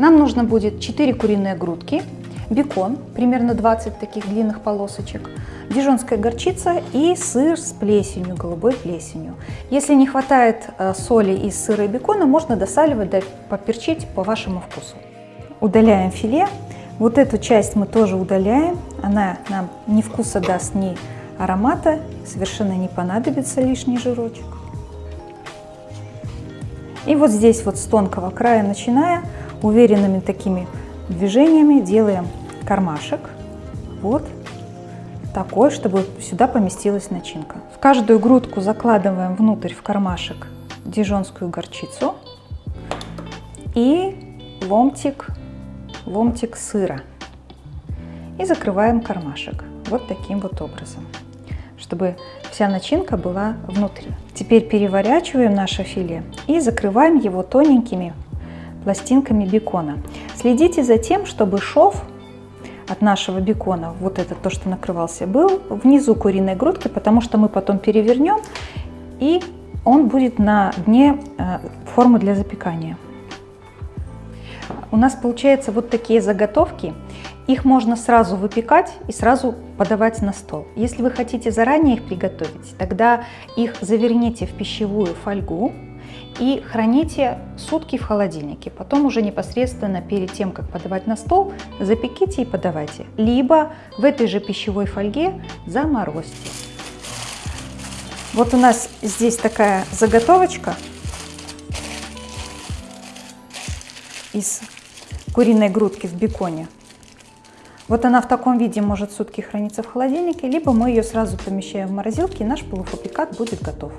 Нам нужно будет 4 куриные грудки, бекон, примерно 20 таких длинных полосочек, дижонская горчица и сыр с плесенью, голубой плесенью. Если не хватает э, соли из сыра и бекона, можно досаливать, поперчить по вашему вкусу. Удаляем филе. Вот эту часть мы тоже удаляем. Она нам ни вкуса даст, ни аромата. Совершенно не понадобится лишний жирочек. И вот здесь вот с тонкого края начиная, уверенными такими движениями делаем кармашек. Вот такой, чтобы сюда поместилась начинка. В каждую грудку закладываем внутрь в кармашек дижонскую горчицу и ломтик, ломтик сыра. И закрываем кармашек вот таким вот образом, чтобы вся начинка была внутри. Теперь переворачиваем наше филе и закрываем его тоненькими пластинками бекона. Следите за тем, чтобы шов от нашего бекона, вот это то, что накрывался, был внизу куриной грудки, потому что мы потом перевернем, и он будет на дне э, формы для запекания. У нас получается вот такие заготовки. Их можно сразу выпекать и сразу подавать на стол. Если вы хотите заранее их приготовить, тогда их заверните в пищевую фольгу, и храните сутки в холодильнике. Потом уже непосредственно перед тем, как подавать на стол, запеките и подавайте. Либо в этой же пищевой фольге заморозьте. Вот у нас здесь такая заготовочка из куриной грудки в беконе. Вот она в таком виде может сутки храниться в холодильнике, либо мы ее сразу помещаем в морозилке, и наш полуфабрикат будет готов.